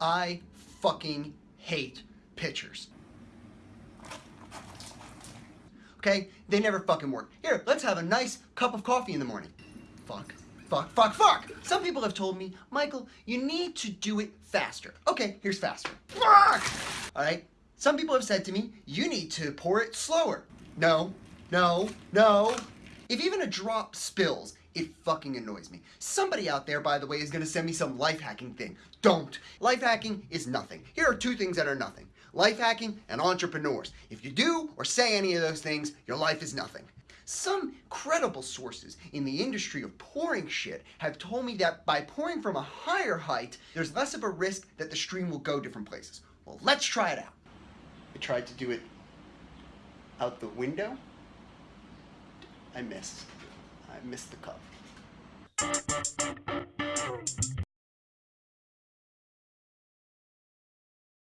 I fucking hate pitchers. Okay? They never fucking work. Here, let's have a nice cup of coffee in the morning. Fuck. Fuck, fuck, fuck! Some people have told me, Michael, you need to do it faster. Okay, here's faster. Fuck! Alright? Some people have said to me, you need to pour it slower. No, no, no. Drop spills, it fucking annoys me. Somebody out there, by the way, is gonna send me some life hacking thing. Don't. Life hacking is nothing. Here are two things that are nothing. Life hacking and entrepreneurs. If you do or say any of those things, your life is nothing. Some credible sources in the industry of pouring shit have told me that by pouring from a higher height, there's less of a risk that the stream will go different places. Well, let's try it out. I tried to do it out the window. I missed. I missed the cup.